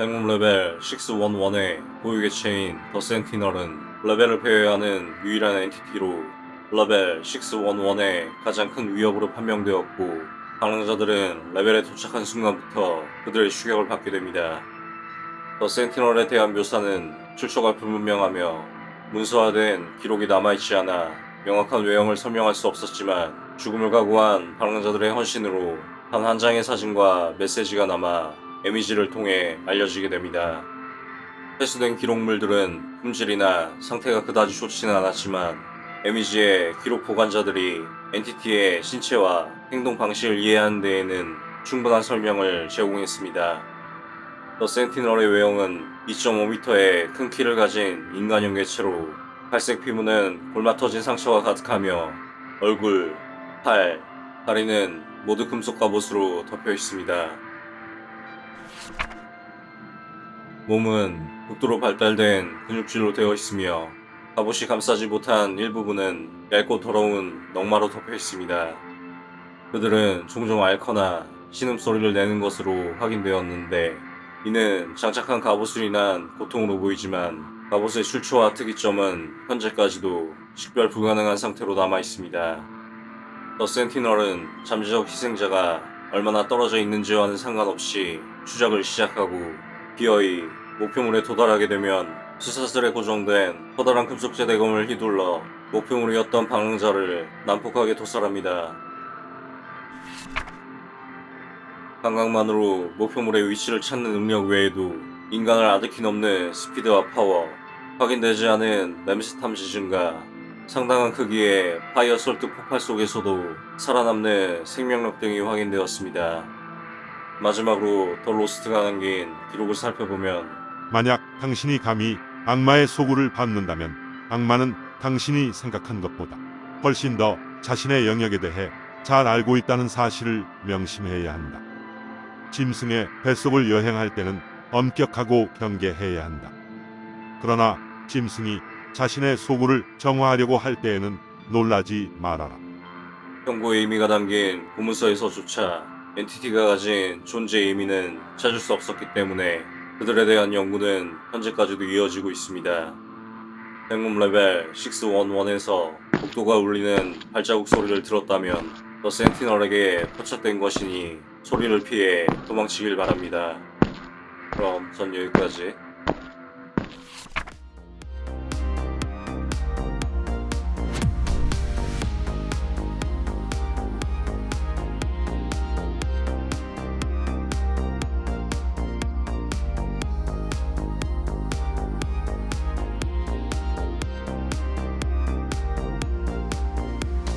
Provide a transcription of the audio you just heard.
백룸 레벨 611의 고유 개체인 더 센티널은 레벨을 배회하는 유일한 엔티티로 레벨 611의 가장 큰 위협으로 판명되었고 방랑자들은 레벨에 도착한 순간부터 그들의 추격을 받게 됩니다. 더 센티널에 대한 묘사는 출처가 불분명하며 문서화된 기록이 남아있지 않아 명확한 외형을 설명할 수 없었지만 죽음을 각오한 방랑자들의 헌신으로 단 한 장의 사진과 메시지가 남아 에미지를 통해 알려지게 됩니다. 회수된 기록물들은 품질이나 상태가 그다지 좋지는 않았지만 에미지의 기록 보관자들이 엔티티의 신체와 행동 방식을 이해하는 데에는 충분한 설명을 제공했습니다. 더 센티널의 외형은 2.5m의 큰 키를 가진 인간형 개체로 갈색 피부는 골마 터진 상처가 가득하며 얼굴, 팔, 다리는 모두 금속 갑옷으로 덮여 있습니다. 몸은 극도로 발달된 근육질로 되어 있으며 갑옷이 감싸지 못한 일부분은 얇고 더러운 넝마로 덮여 있습니다. 그들은 종종 앓거나 신음소리를 내는 것으로 확인되었는데 이는 장착한 갑옷으로 인한 고통으로 보이지만 갑옷의 출처와 특이점은 현재까지도 식별 불가능한 상태로 남아 있습니다. 더 센티널은 잠재적 희생자가 얼마나 떨어져 있는지와는 상관없이 추적을 시작하고 기어이 목표물에 도달하게 되면 수사슬에 고정된 커다란 금속재 대검을 휘둘러 목표물이었던 방랑자를 난폭하게 도살합니다. 감각만으로 목표물의 위치를 찾는 능력 외에도 인간을 아득히 넘는 스피드와 파워, 확인되지 않은 냄새 탐지 증가, 상당한 크기의 파이어 설득 폭발 속에서도 살아남는 생명력 등이 확인되었습니다. 마지막으로 더 로스트가 남긴 기록을 살펴보면 만약 당신이 감히 악마의 소구를 받는다면 악마는 당신이 생각한 것보다 훨씬 더 자신의 영역에 대해 잘 알고 있다는 사실을 명심해야 한다. 짐승의 뱃속을 여행할 때는 엄격하고 경계해야 한다. 그러나 짐승이 자신의 소굴을 정화하려고 할 때에는 놀라지 말아라. 경고의 의미가 담긴 고문서에서조차 entity가 가진 존재의 의미는 찾을 수 없었기 때문에 그들에 대한 연구는 현재까지도 이어지고 있습니다. 백룸 레벨 611에서 복도가 울리는 발자국 소리를 들었다면 The Sentinel에게 포착된 것이니 소리를 피해 도망치길 바랍니다. 그럼 전 여기까지.